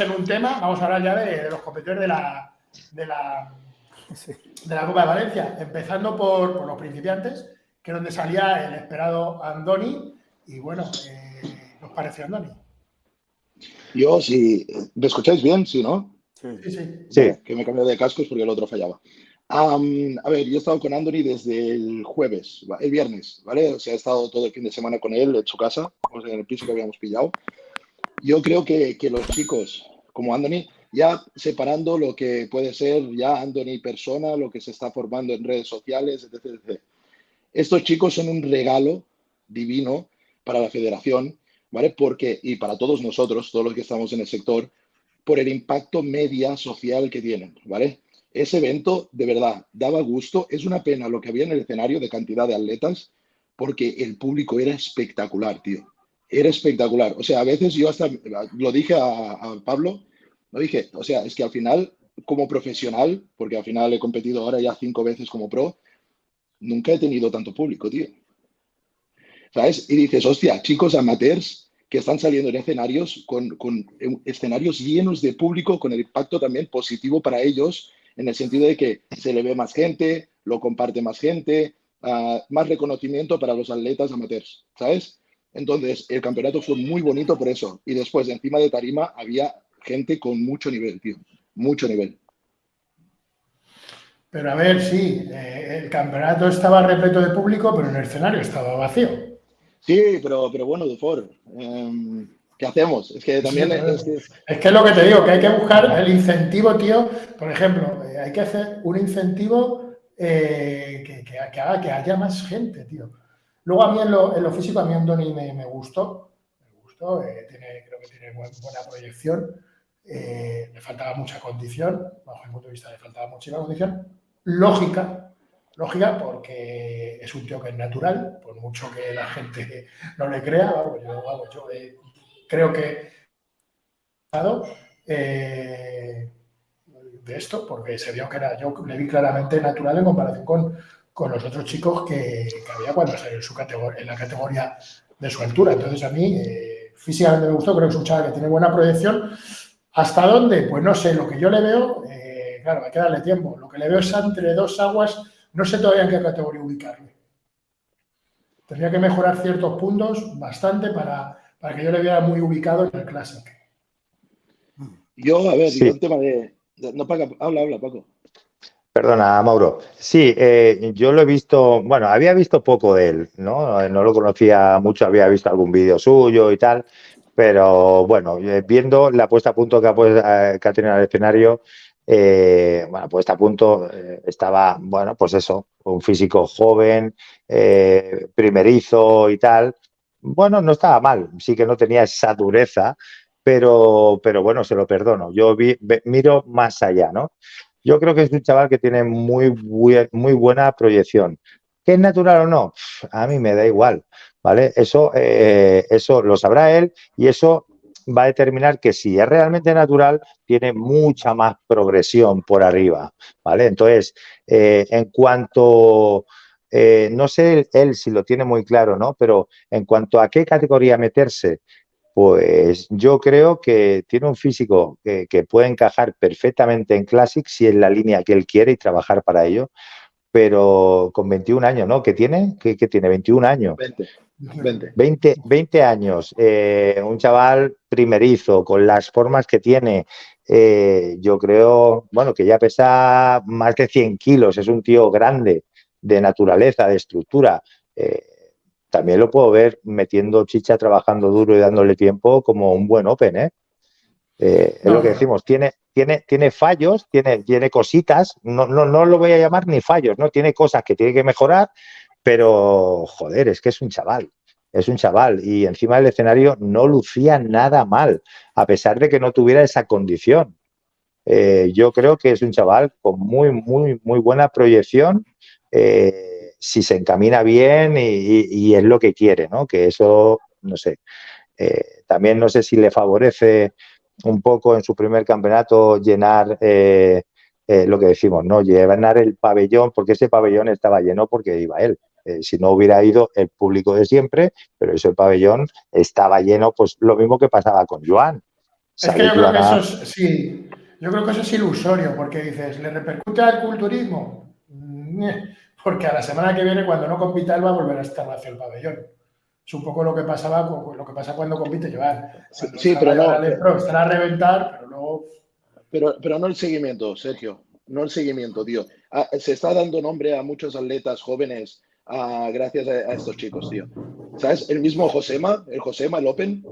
en un tema, vamos a hablar ya de, los competidores de la, de la, de la Copa de Valencia, empezando por, los principiantes, que es donde salía el esperado Andoni. Y bueno, eh, ¿qué os pareció Andoni? Yo, si me escucháis bien, sí, ¿no? Sí, sí. Sí, que me cambié de cascos porque el otro fallaba. a ver, yo he estado con Anthony desde el jueves, el viernes, ¿vale? O sea, he estado todo el fin de semana con él en su casa, en el piso que habíamos pillado. Yo creo que, los chicos como Anthony, ya separando lo que puede ser ya Anthony persona, lo que se está formando en redes sociales, etc. etc. Estos chicos son un regalo divino para la federación, ¿vale? Porque, y para todos nosotros, todos los que estamos en el sector, por el impacto media social que tienen, ¿vale? Ese evento, de verdad, daba gusto. Es una pena lo que había en el escenario de cantidad de atletas, porque el público era espectacular, tío. Era espectacular. O sea, a veces yo hasta lo dije a, Pablo, lo dije, o sea, es que al final, como profesional, porque al final he competido ahora ya cinco veces como pro, nunca he tenido tanto público, tío. ¿Sabes? Y dices, hostia, chicos amateurs que están saliendo en escenarios con, escenarios llenos de público, con el impacto también positivo para ellos, en el sentido de que se le ve más gente, lo comparte más gente, ah, más reconocimiento para los atletas amateurs, ¿sabes? Entonces, el campeonato fue muy bonito por eso. Y después, encima de Tarima, había gente con mucho nivel, tío. Mucho nivel. Pero a ver, sí, eh, el campeonato estaba repleto de público, pero en el escenario estaba vacío. Sí, pero, pero bueno, Dufour, em, ¿qué hacemos? Es que también... es, que... es, lo que te digo, que hay que buscar el incentivo, tío. Por ejemplo, eh, hay que hacer un incentivo eh, que, haga que haya más gente, tío. Luego a mí en lo, físico, a mí Andoni me, me gustó. Me gustó, eh, creo que tiene buena proyección. le faltaba mucha condición, bajo mi punto de vista le faltaba mucha condición. Lógica, lógica porque es un tío que es natural, por mucho que la gente no le crea, yo, eh, creo que eh, de esto, porque se vio que era, yo le vi claramente natural en comparación con, con los otros chicos que, había cuando salió en, su categoría, en la categoría de su altura. Entonces a mí eh, físicamente me gustó, creo que es un chaval que tiene buena proyección. ¿Hasta dónde? Pues no sé, lo que yo le veo, claro, hay que darle tiempo, lo que le veo es entre dos aguas no sé todavía en qué categoría ubicarle. Tendría que mejorar ciertos puntos bastante para, que yo le viera muy ubicado en el Classic. Yo, a ver, el tema de... No, habla, habla, Paco. Perdona, Mauro. Sí, eh, yo lo he visto, bueno, había visto poco de él, ¿no? No lo conocía mucho, había visto algún vídeo suyo y tal, pero bueno, eh, viendo la puesta a punto que ha, pues, que ha tenido el escenario, eh, bueno, pues a punto eh, estaba, bueno, pues eso, un físico joven, eh, primerizo y tal. Bueno, no estaba mal, sí que no tenía esa dureza, pero, pero bueno, se lo perdono. Yo miro más allá, ¿no? Yo creo que es un chaval que tiene muy, muy buena proyección. ¿Que es natural o no? A mí me da igual, ¿vale? Eso, eso lo sabrá él y eso va a determinar que si es realmente natural, tiene mucha más progresión por arriba, ¿vale? Entonces, eh, en cuanto, eh, no sé él si lo tiene muy claro, ¿no? Pero en cuanto a qué categoría meterse, pues yo creo que tiene un físico que, puede encajar perfectamente en Classic si es la línea que él quiere y trabajar para ello, pero con 21 años, ¿no? ¿Qué tiene? ¿Qué, tiene? 21 años. 20. 20, años, eh, un chaval primerizo, con las formas que tiene, eh, yo creo, bueno, que ya pesa más de 100 kilos, es un tío grande, de naturaleza, de estructura. Eh, también lo puedo ver metiendo chicha, trabajando duro y dándole tiempo como un buen Open, ¿eh? es lo que decimos, tiene, tiene, tiene fallos, tiene, tiene cositas, no, no, no lo voy a llamar ni fallos, ¿no? Tiene cosas que tiene que mejorar, pero, joder, es que es un chaval, es un chaval y encima del escenario no lucía nada mal, a pesar de que no tuviera esa condición. Eh, yo creo que es un chaval con muy, muy, muy buena proyección, eh, si se encamina bien y, es lo que quiere, ¿no? Que eso, no sé. Eh, también no sé si le favorece un poco en su primer campeonato llenar lo que decimos, ¿no? Llenar el pabellón, porque ese pabellón estaba lleno porque iba él. Eh, si no hubiera ido el público de siempre, pero eso el pabellón estaba lleno, pues lo mismo que pasaba con Joan. Es que yo creo que eso es, sí, yo creo que eso es ilusorio, porque dices, ¿le repercute al culturismo? Porque a la semana que viene, cuando no compita, él va a volver a estar hacia el pabellón. Es un poco lo que pasaba, lo que pasa cuando compite Joan. Sí, pero no. estará a reventar, pero luego. Pero, pero no el seguimiento, Sergio. No el seguimiento, tío. Ah, se está dando nombre a muchos atletas jóvenes ah, gracias a, estos chicos, tío. ¿Sabes? El mismo Josema, el Josema, el Open,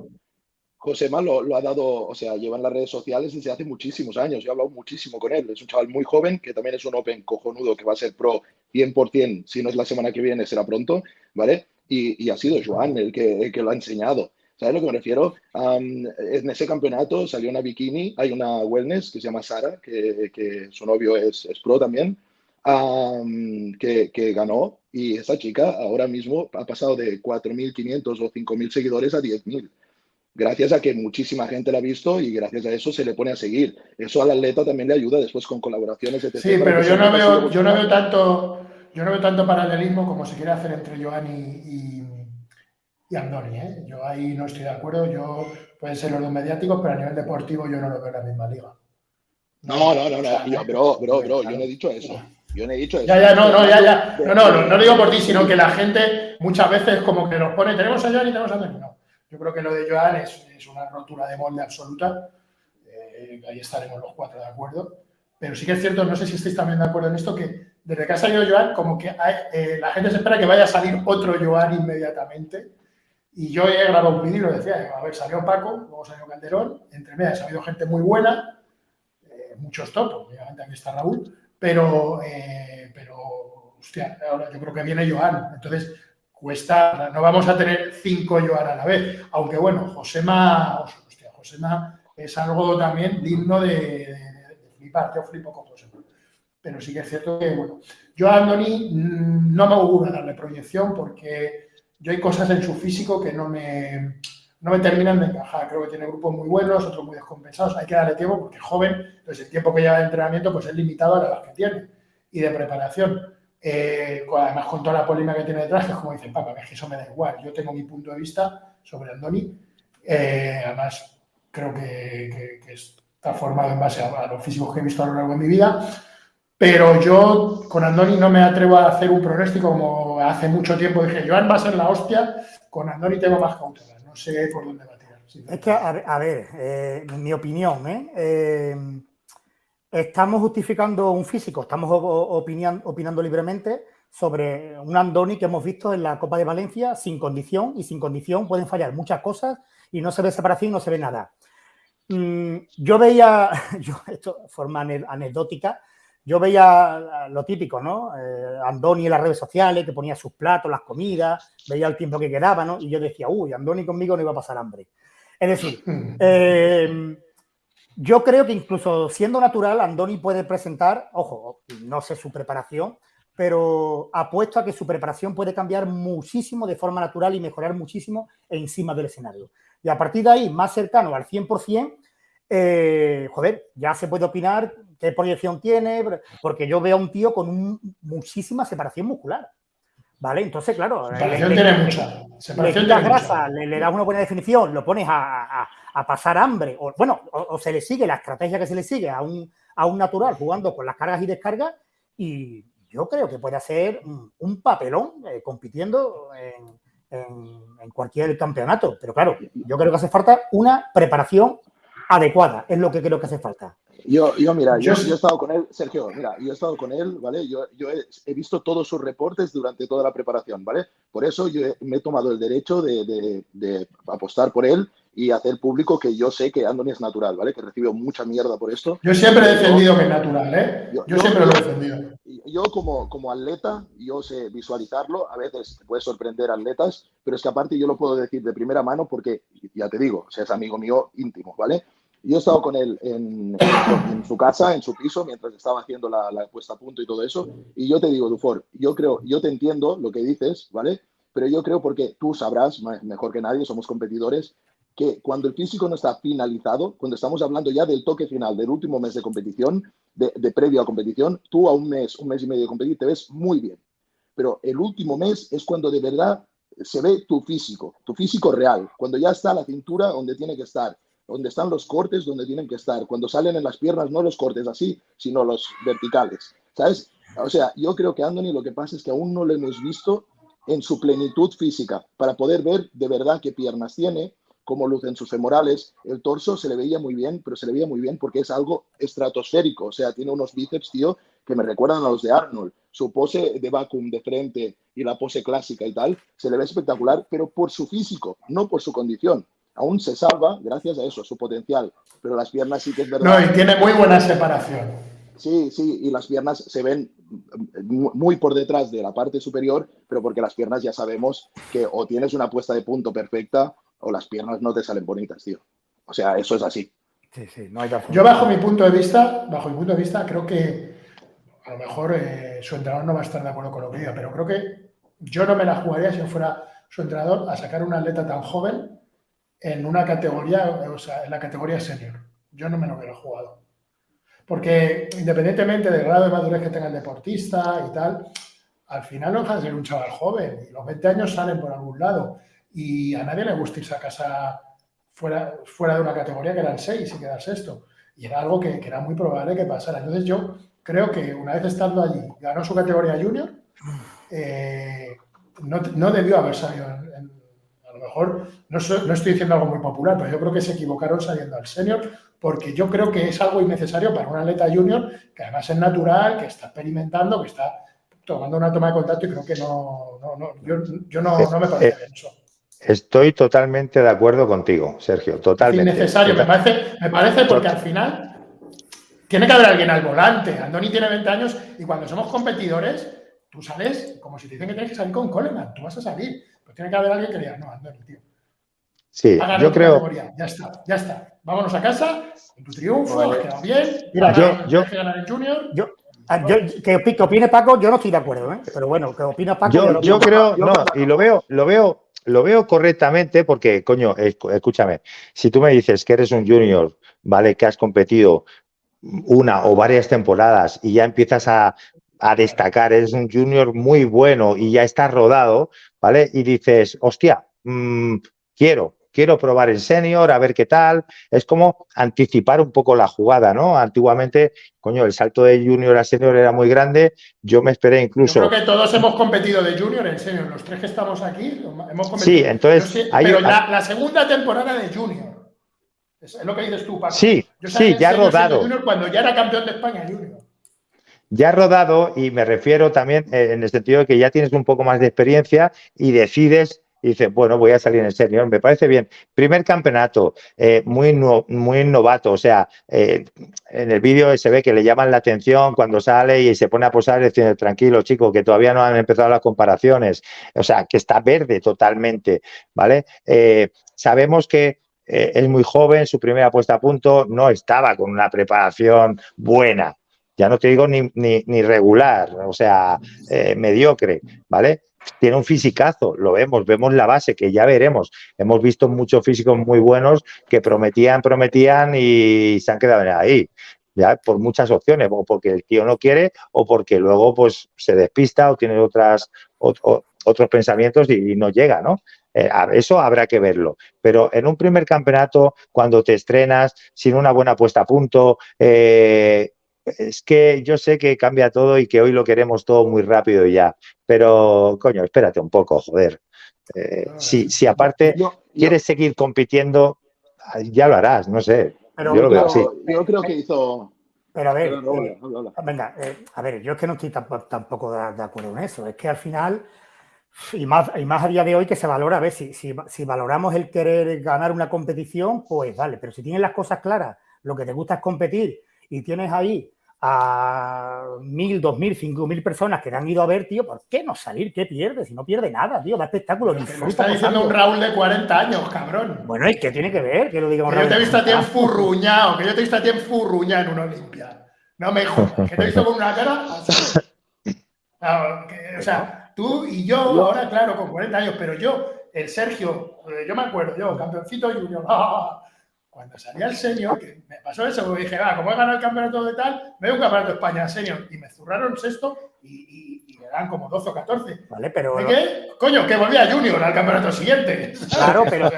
Josema lo, lo, ha dado, o sea, lleva en las redes sociales desde hace muchísimos años. Yo he hablado muchísimo con él. Es un chaval muy joven que también es un Open cojonudo que va a ser pro 100%. Si no es la semana que viene, será pronto, ¿vale? Y, ha sido Joan el que, el que lo ha enseñado. ¿Sabes lo que me refiero? en ese campeonato salió una bikini, hay una wellness que se llama Sara, que, que su novio es, es pro también, que, que, ganó. Y esa chica ahora mismo ha pasado de 4.500 o 5.000 seguidores a 10.000 gracias a que muchísima gente la ha visto y gracias a eso se le pone a seguir. Eso al atleta también le ayuda después con colaboraciones, etc. Sí, pero yo no, veo, yo no veo tanto yo no veo tanto paralelismo como se quiere hacer entre Joan y, y, Andoni. ¿eh? Yo ahí no estoy de acuerdo. Yo pueden ser los dos mediáticos, pero a nivel deportivo yo no lo veo en la misma liga. No, no, no, no. Yo, bro, bro, bro, yo no he dicho eso. Yo no he dicho eso. Ya, ya, no, no, ya, ya. No, no, no, no digo por ti, sino que la gente muchas veces como que nos pone, tenemos a Joan y tenemos a Andoni. No. Yo creo que lo de Joan es, una rotura de molde absoluta. Eh, ahí estaremos los cuatro de acuerdo. Pero sí que es cierto, no sé si estáis también de acuerdo en esto, que desde que ha salido Joan, como que eh, la gente se espera que vaya a salir otro Joan inmediatamente. Y yo he grabado un vídeo y lo decía, a ver, salió Paco, luego salió Calderón, entre medias ha habido gente muy buena, eh, muchos topos, obviamente aquí está Raúl, pero, pero, hostia, ahora yo creo que viene Joan. Entonces, cuesta, no vamos a tener cinco Joan a la vez, aunque bueno, Josema, hostia, Josema es algo también digno de, flipar, yo flipo con Josema. Pero sí que es cierto que, bueno, yo a Andoni mm, no me auguro darle proyección porque yo hay cosas en su físico que no me, no me terminan de encajar. Creo que tiene grupos muy buenos, otros muy descompensados. Hay que darle tiempo porque es joven, entonces el tiempo que lleva de entrenamiento pues es limitado a la edad que tiene y de preparación. Eh, además con toda la polémica que tiene detrás, que es como dice Papa, que eso me da igual. Yo tengo mi punto de vista sobre Andoni. Eh, además, creo que, está formado en base a, los físicos que he visto a lo largo de mi vida. Pero yo con Andoni no me atrevo a hacer un pronóstico como hace mucho tiempo dije, Joan va a ser la hostia, con Andoni tengo más cautela. No sé por dónde va a tirar. Es que, a, ver, eh, mi opinión, ¿eh? Estamos justificando un físico, estamos opinando libremente sobre un Andoni que hemos visto en la Copa de Valencia sin condición y sin condición pueden fallar muchas cosas y no se ve separación, no se ve nada. Mm, yo veía, yo, esto forma anecdótica, yo veía lo típico, ¿no? Eh, Andoni en las redes sociales, que ponía sus platos, las comidas, veía el tiempo que quedaba, ¿no? Y yo decía, uy, Andoni conmigo no iba a pasar hambre. Es decir, eh, yo creo que incluso siendo natural, Andoni puede presentar, ojo, no sé su preparación, pero apuesto a que su preparación puede cambiar muchísimo de forma natural y mejorar muchísimo encima del escenario. Y a partir de ahí, más cercano al 100%, eh, joder, ya se puede opinar qué proyección tiene, porque yo veo a un tío con muchísima separación muscular. ¿Vale? Entonces, claro. Separación tiene mucha. Separación le grasa, le, das una buena definición, lo pones a, pasar hambre, o bueno, o, se le sigue la estrategia que se le sigue a un, a un natural jugando con las cargas y descargas, y yo creo que puede hacer un, papelón eh, compitiendo en, en, cualquier campeonato. Pero claro, yo creo que hace falta una preparación adecuada, es lo que creo que hace falta. Yo, yo mira, yo, he estado con él, Sergio, mira, yo he estado con él, ¿vale? Yo, yo he, visto todos sus reportes durante toda la preparación, ¿vale? Por eso yo me he tomado el derecho de, de, apostar por él y hacer público que yo sé que Andoni es natural, ¿vale? Que recibió mucha mierda por esto. Yo siempre he defendido que es natural, ¿eh? Yo, siempre lo he defendido. Yo como, como atleta, yo sé visualizarlo, a veces puede sorprender atletas, pero es que aparte yo lo puedo decir de primera mano porque, ya te digo, o sea, es amigo mío íntimo, ¿vale? Yo he estado con él en, su casa, en su piso, mientras estaba haciendo la, puesta a punto y todo eso. Y yo te digo, Dufor, yo creo, yo te entiendo lo que dices, ¿vale? Pero yo creo porque tú sabrás, mejor que nadie, somos competidores, que cuando el físico no está finalizado, cuando estamos hablando ya del toque final, del último mes de competición, de, de previo a competición, tú a un mes, un mes y medio de competir te ves muy bien. Pero el último mes es cuando de verdad se ve tu físico, tu físico real, cuando ya está la cintura donde tiene que estar donde están los cortes donde tienen que estar. Cuando salen en las piernas, no los cortes así, sino los verticales. ¿Sabes? O sea, yo creo que Anthony lo que pasa es que aún no lo hemos visto en su plenitud física para poder ver de verdad qué piernas tiene, cómo lucen sus femorales. El torso se le veía muy bien, pero se le veía muy bien porque es algo estratosférico. O sea, tiene unos bíceps, tío, que me recuerdan a los de Arnold. Su pose de vacuum de frente y la pose clásica y tal, se le ve espectacular, pero por su físico, no por su condición aún se salva gracias a eso, a su potencial. Pero las piernas sí que es verdad. No, y tiene muy buena separación. Sí, sí, y las piernas se ven muy por detrás de la parte superior, pero porque las piernas ya sabemos que o tienes una puesta de punto perfecta o las piernas no te salen bonitas, tío. O sea, eso es así. Sí, sí, no hay razón. Yo bajo mi punto de vista, bajo mi punto de vista, creo que a lo mejor eh, su entrenador no va a estar de acuerdo con lo que diga, pero creo que yo no me la jugaría si yo fuera su entrenador a sacar un atleta tan joven en una categoría, o sea, en la categoría senior. Yo no me lo hubiera jugado. Porque independientemente del grado de madurez que tenga el deportista y tal, al final no deja de ser un chaval joven y los 20 años salen por algún lado y a nadie le gusta irse a casa fuera, fuera de una categoría que eran 6 y quedar sexto. Y era algo que, era muy probable que pasara. Entonces yo creo que una vez estando allí, ganó su categoría junior, eh, no, no, debió haber salido en, lo mejor no, estoy diciendo algo muy popular, pero yo creo que se equivocaron saliendo al senior porque yo creo que es algo innecesario para un atleta junior que además es natural, que está experimentando, que está tomando una toma de contacto y creo que no, yo, no, me parece bien eso. Estoy totalmente de acuerdo contigo, Sergio, totalmente. Es innecesario, me parece, me parece porque al final tiene que haber alguien al volante. Andoni tiene 20 años y cuando somos competidores, tú sales como si te dicen que tienes que salir con Coleman, tú vas a salir. Pues tiene que haber alguien que diga, no, Andoni, tío. Sí, yo creo. Ya está, ya está. Vámonos a casa, con tu triunfo, has quedado bien. Mira, yo, yo, que ganar el Junior. Yo, ah, que, opine Paco, yo no estoy de acuerdo, ¿eh? pero bueno, que opina Paco. Yo, yo creo, no, y lo veo, lo veo, lo veo correctamente porque, coño, escúchame, si tú me dices que eres un junior, ¿vale? Que has competido una o varias temporadas y ya empiezas a, a destacar, eres un junior muy bueno y ya estás rodado, ¿vale? Y dices, hostia, mmm, quiero, quiero probar el senior, a ver qué tal. Es como anticipar un poco la jugada, ¿no? Antiguamente, coño, el salto de junior a senior era muy grande. Yo me esperé incluso. Yo creo que todos hemos competido de junior en senior. Los tres que estamos aquí hemos competido. Sí, entonces. pero la, segunda temporada de junior. Es lo que dices tú, Paco. Sí, sí, ya rodado. cuando ya era campeón de España junior ya rodado y me refiero también eh, en el sentido de que ya tienes un poco más de experiencia y decides y dices, bueno, voy a salir en senior, me parece bien. Primer campeonato, eh, muy, muy novato, o sea, eh, en el vídeo se ve que le llaman la atención cuando sale y se pone a posar diciendo, tranquilo, chico, que todavía no han empezado las comparaciones, o sea, que está verde totalmente, ¿vale? sabemos que es muy joven, su primera puesta a punto no estaba con una preparación buena, ya no te digo ni, ni, regular, o sea, eh, mediocre, ¿vale? Tiene un fisicazo, lo vemos, vemos la base, que ya veremos. Hemos visto muchos físicos muy buenos que prometían, prometían y se han quedado ahí. Ya, por muchas opciones, o porque el tío no quiere o porque luego pues se despista o tiene otras, otros pensamientos y, no llega, ¿no? Eh, eso habrá que verlo. Pero en un primer campeonato, cuando te estrenas sin una buena puesta a punto, eh, es que yo sé que cambia todo y que hoy lo queremos todo muy rápido ya, pero coño, espérate un poco, joder. Eh, si, si, aparte quieres seguir compitiendo, ya lo harás, no sé. Pero, yo lo veo así. Yo creo que hizo. Pero a ver, eh, venga, eh, a ver, yo es que no estoy tampoco de, acuerdo en eso. Es que al final, y más, y más a día de hoy que se valora, a ver, si, si, si valoramos el querer ganar una competición, pues vale, pero si tienes las cosas claras, lo que te gusta es competir y tienes ahí a mil, dos mil, cinco mil personas que te han ido a ver, tío, ¿por qué no salir? ¿Qué pierdes? Si no pierde nada, tío, da espectáculo. Me está diciendo un Raúl de 40 años, cabrón. Bueno, ¿y qué tiene que ver? Que lo diga un que Yo te he visto a ti enfurruñado, que yo te he visto a ti enfurruñado en una Olimpia. No me jodas, que te he visto con una cara así. o sea, tú y yo, ahora, claro, con 40 años, pero yo, el Sergio, eh, yo me acuerdo, yo, campeoncito junior, ¡ah! Cuando salía el senior, que me pasó eso, porque dije, va, como he ganado el campeonato de tal, me voy a un campeonato de España senior. Y me zurraron sexto y, y, le dan como 12 o 14. Vale, pero. qué? Coño, que volví a junior al campeonato siguiente. Claro, pero,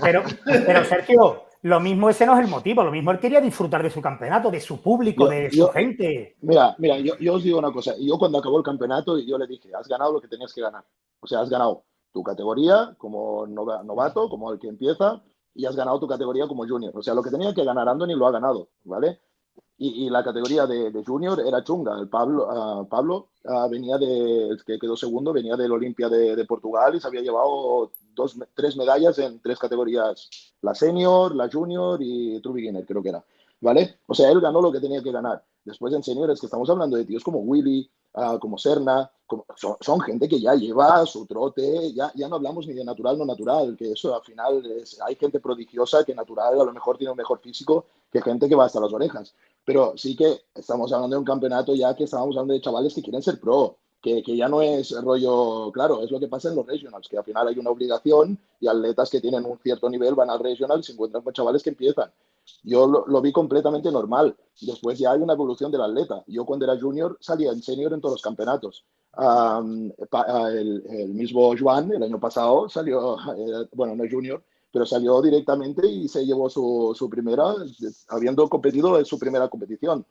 pero, pero, Sergio, lo mismo ese no es el motivo, lo mismo él quería disfrutar de su campeonato, de su público, Yo- de yo- su gente. Mira, mira, yo, yo os digo una cosa. Yo cuando acabó el campeonato, yo le dije, has ganado lo que tenías que ganar. O sea, has ganado tu categoría como nova- novato, como el que empieza, y has ganado tu categoría como junior. O sea, lo que tenía que ganar Andoni lo ha ganado, ¿vale? Y, y la categoría de, de junior era chunga. El Pablo, ah, Pablo ah, venía de, que quedó segundo, venía del Olimpia de, de Portugal y se había llevado dos, tres medallas en tres categorías. La senior, la junior y True Beginner, creo que era. ¿Vale? O sea, él ganó lo que tenía que ganar. Después en seniores, que estamos hablando de tíos como Willy, ah, como Serna, como- son, son gente que ya lleva su trote, ya, ya no hablamos ni de natural no natural, que eso al final es- hay gente prodigiosa que natural a lo mejor tiene un mejor físico que gente que va hasta las orejas. Pero sí que estamos hablando de un campeonato ya que estamos hablando de chavales que quieren ser pro, que, que ya no es rollo, claro, es lo que pasa en los regionals, que al final hay una obligación y atletas que tienen un cierto nivel van al regional y se encuentran con chavales que empiezan. Yo lo, vi completamente normal. Después ya hay una evolución del atleta. Yo cuando era junior salía en senior en todos los campeonatos. Ah, el, mismo Joan el año pasado salió, eh, bueno, no junior, pero salió directamente y se llevó su, su primera, habiendo competido en su primera competición.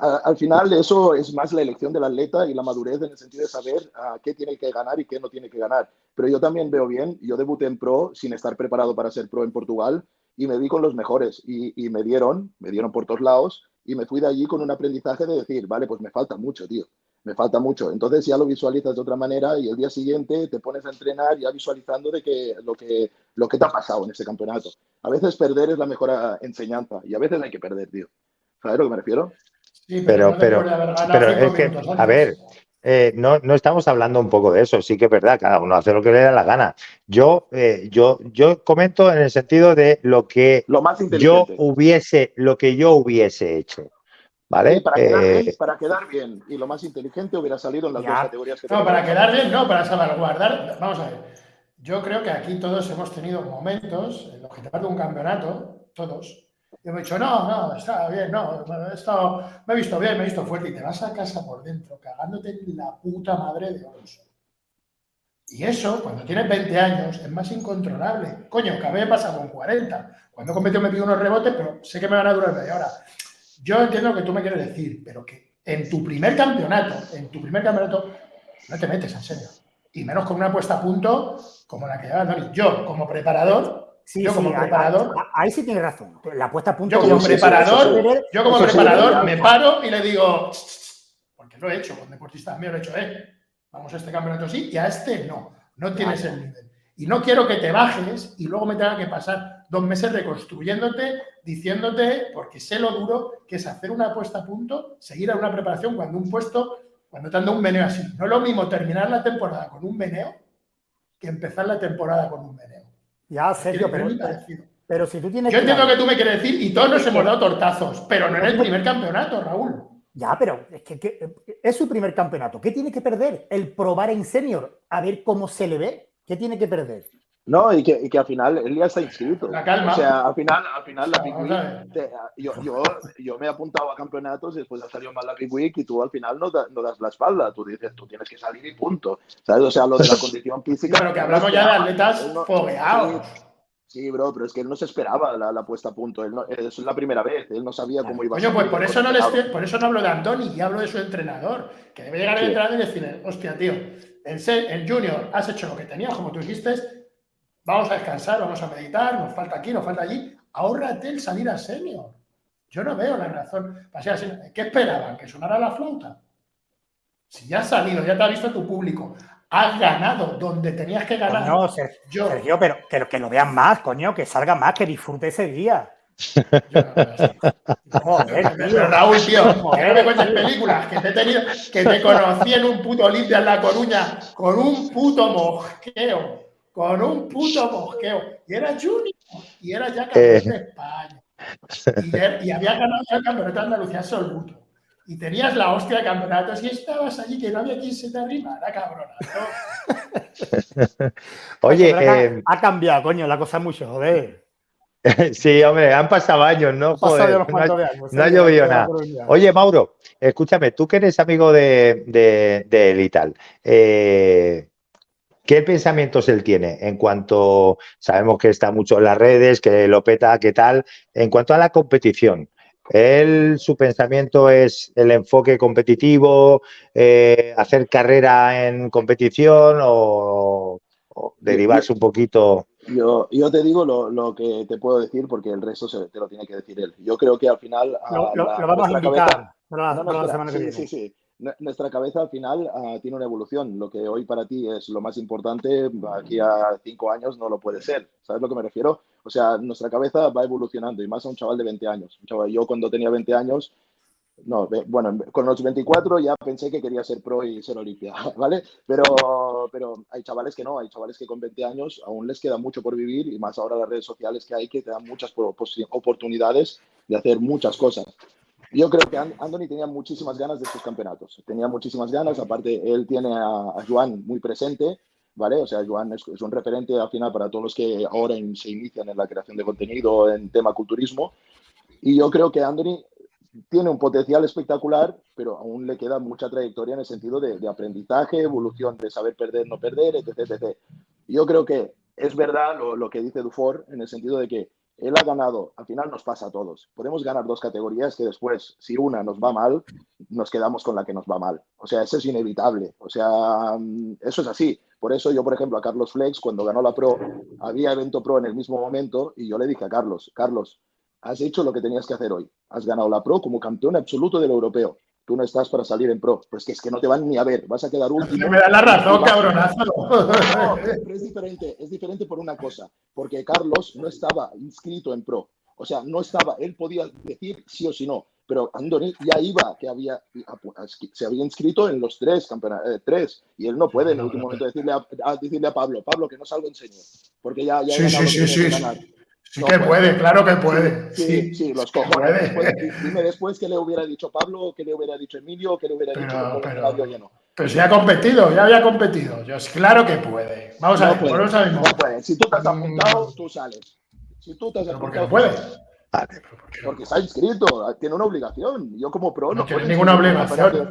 Al final eso es más la elección del atleta y la madurez en el sentido de saber ah, qué tiene que ganar y qué no tiene que ganar. Pero yo también veo bien, yo debuté en pro sin estar preparado para ser pro en Portugal y me di con los mejores y, y me dieron, me dieron por todos lados y me fui de allí con un aprendizaje de decir, vale, pues me falta mucho, tío, me falta mucho. Entonces ya lo visualizas de otra manera y el día siguiente te pones a entrenar ya visualizando de que lo que, lo que te ha pasado en ese campeonato. A veces perder es la mejor ah, enseñanza y a veces hay que perder, tío. ¿Sabes a lo que me refiero? Sí, Pero, pero, pero cinco es que, a ver, eh, no, no estamos hablando un poco de eso, sí que es verdad, cada uno hace lo que le da la gana. Yo, eh, yo, yo comento en el sentido de lo que Lo más yo hubiese, lo que yo hubiese hecho, ¿vale? Sí, para, quedar Eh, bien, para quedar bien. Y lo más inteligente hubiera salido en las Ya. dos categorías que No, para quedar bien, no, para salvaguardar. Vamos a ver. Yo creo que aquí todos hemos tenido momentos en los que te parte un campeonato, todos. Y hemos dicho, no, no, está bien, no, he estado- me he visto bien, me he visto fuerte. Y te vas a casa por dentro, cagándote la puta madre de oros. Y eso, cuando tienes 20 años, es más incontrolable. Coño, que a mí me pasa con 40. Cuando he competido me pido unos rebotes, pero sé que me van a durar media hora. Yo entiendo lo que tú me quieres decir, pero que en tu primer campeonato, en tu primer campeonato, no te metes en serio. Y menos con una puesta a punto como la que lleva. Yo, como preparador, Sí, yo sí, como ahí- preparador, ahí, ahí sí tienes razón. La puesta a punto. yo como sí, preparador, yo como preparador me paro y le digo, porque lo he hecho con deportistas míos, lo he hecho, eh, vamos a este campeonato sí y a este no, no tienes el nivel. Y no quiero que te bajes y luego me tenga que pasar dos meses reconstruyéndote, diciéndote, porque sé lo duro que es hacer una puesta a punto, seguir a una preparación cuando un puesto, cuando te anda un meneo así. No es lo mismo terminar la temporada con un meneo que empezar la temporada con un meneo. Ya, Sergio, que pero, pero si tú tienes Yo entiendo claro- que tú me quieres decir y todos nos hemos dado tortazos, pero no en el primer campeonato, Raúl. Ya, pero es que, que- es su primer campeonato. ¿Qué tiene que perder? El probar en senior, a ver cómo se le ve. ¿Qué tiene que perder? No, y que, y que al final él ya está inscrito. La calma. O sea, al final, al final la Big Vamos Week, te- yo, yo, yo me he apuntado a campeonatos y después ha salido mal la Big Week y tú al final no, da- no das la espalda. Tú dices, tú tienes que salir y punto. ¿Sabes? O sea, lo de la condición física. Pero que hablamos ya de atletas no- fogueados. Sí, bro, pero es que él no se esperaba la, la puesta a punto. Él no- es la primera vez. Él no sabía cómo iba a Coño, pues por eso, no le esperaba. estoy- por eso no hablo de Antoni y hablo de su entrenador. Que debe llegar el Sí. entrenador y decirle, hostia, tío, en, en Junior has hecho lo que tenías, como tú dijiste, vamos a descansar, vamos a meditar, nos falta aquí, nos falta allí. Ahórrate el salir a senior. Yo no veo la razón. ¿Qué esperaban? ¿Que sonara la flauta? Si ya has salido, ya te ha visto tu público, has ganado donde tenías que ganar. Coño, Ser- yo, Sergio, pero que, que lo vean más, coño, que salga más, que disfrute ese día. yo no veo así. Joder, Pero tío. Raúl, tío, que no me cuentes películas, que te he tenido, que te conocí en un puto Olimpia en La Coruña con un puto mosqueo, con un puto mosqueo. Y era Junior, y era ya campeón Eh. de España. Y, había ganado ya el campeonato de Andalucía absoluto. Y tenías la hostia de campeonatos y estabas allí que no había quien se te arrimara, cabrona. Oye, ha- eh, ha cambiado, coño, la cosa mucho, joder. sí, hombre, han pasado años, ¿no? Ha pasado ya Joder, unos no cuantos ha- de años, no ha llovido nada. Oye, Mauro, escúchame, tú que eres amigo de, de, de él y tal, eh, ¿qué pensamientos él tiene en cuanto, sabemos que está mucho en las redes, que lo peta, qué tal, en cuanto a la competición? Él, su pensamiento es el enfoque competitivo, eh, hacer carrera en competición o, derivarse un poquito. Yo, yo te digo lo, que te puedo decir porque el resto se, te lo tiene que decir él. Yo creo que al final. Lo, vamos a invitar la, semana que viene. Sí, sí nuestra cabeza al final ah, tiene una evolución. Lo que hoy para ti es lo más importante, aquí a cinco años no lo puede ser. ¿Sabes lo que me refiero? O sea, nuestra cabeza va evolucionando y más a un chaval de 20 años. yo cuando tenía 20 años, no, bueno, con los 24 ya pensé que quería ser pro y ser olimpia, ¿vale? Pero, pero hay chavales que no, hay chavales que con 20 años aún les queda mucho por vivir y más ahora las redes sociales que hay que te dan muchas oportunidades de hacer muchas cosas. Yo creo que Anthony tenía muchísimas ganas de estos campeonatos. Tenía muchísimas ganas. Aparte, él tiene a, Joan muy presente, ¿vale? O sea, Joan es, un referente al final para todos los que ahora se inician en la creación de contenido en tema culturismo. Y yo creo que Anthony tiene un potencial espectacular, pero aún le queda mucha trayectoria en el sentido de, aprendizaje, evolución, de saber perder, no perder, etc. etc. Yo creo que es verdad lo, lo que dice Dufour en el sentido de que él ha ganado, al final nos pasa a todos. Podemos ganar dos categorías que después, si una nos va mal, nos quedamos con la que nos va mal. O sea, eso es inevitable. O sea, mm, eso es así. Por eso yo, por ejemplo, a Carlos Flex, cuando ganó la Pro, había evento Pro en el mismo momento y yo le dije a Carlos, Carlos, has hecho lo que tenías que hacer hoy. Has ganado la Pro como campeón absoluto del europeo tú no estás para salir en pro. Pues que es que no te van ni a ver, vas a quedar último. Me da la razón, cabronazo. No, pero es diferente, es diferente por una cosa, porque Carlos no estaba inscrito en pro. O sea, no estaba, él podía decir sí o sí no, pero Andoni ya iba, que había, se había inscrito en los tres campeonatos, eh, tres, y él no puede en el último momento decirle a, decirle a Pablo, Pablo, que no salgo en señor, porque ya, ya sí, sí, sí, sí. Sí que puede, claro que puede. Sí, sí, los cojones. dime después qué le hubiera dicho Pablo, qué le hubiera dicho Emilio, qué le hubiera dicho pero, pero, pero si ha competido, ya había competido. Yo, claro que puede. Vamos a ver, puede, no puede. Si tú te has apuntado, tú sales. Si tú te has apuntado. ¿Por qué no puede? Porque está inscrito, tiene una obligación. Yo como pro no, no tiene ninguna obligación.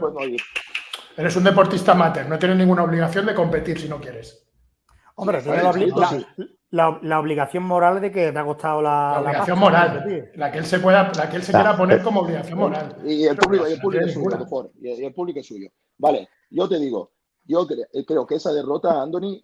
Eres un deportista amateur, no tienes ninguna obligación de competir si no quieres. Hombre, tiene la, la, la, obligación moral de que te ha costado la, la obligación moral, la que él se pueda, la que él se quiera poner como obligación moral. Y el público, y el público es suyo, mejor, y el público es suyo. Vale, yo te digo, yo eh, creo que esa derrota, Anthony,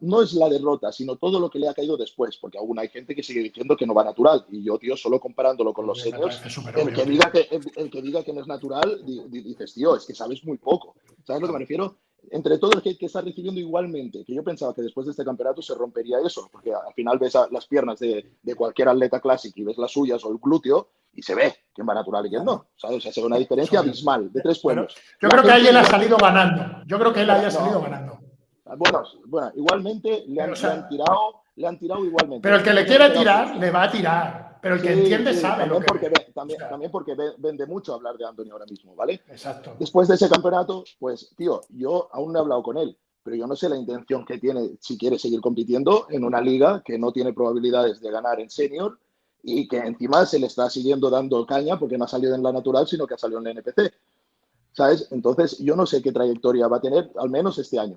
no es la derrota, sino todo lo que le ha caído después, porque aún hay gente que sigue diciendo que no va natural. Y yo, tío, solo comparándolo con los seniors, el que, diga que, el, que diga que no es natural, dices, tío, es que sabes muy poco. ¿Sabes a lo que me refiero? Entre todo el que, que está recibiendo igualmente, que yo pensaba que después de este campeonato se rompería eso, porque al final ves las piernas de, de, cualquier atleta clásico y ves las suyas o el glúteo y se ve quién va natural y quién no. ¿sabes? O sea, se ve una diferencia abismal de tres pueblos. Yo creo que ahí él ha salido ganando. Yo creo que él haya salido ganando. Bueno, bueno, igualmente le han, tirado, le han tirado igualmente. Pero el que le quiere tirar, le va a tirar. Pero el que entiende sabe también lo porque también, porque vende mucho hablar de Antonio ahora mismo, ¿vale? Exacto. Después de ese campeonato, pues, tío, yo aún no he hablado con él, pero yo no sé la intención que tiene si quiere seguir compitiendo en una liga que no tiene probabilidades de ganar en senior y que encima se le está siguiendo dando caña porque no ha salido en la natural, sino que ha salido en la NPC. ¿Sabes? Entonces, yo no sé qué trayectoria va a tener, al menos este año.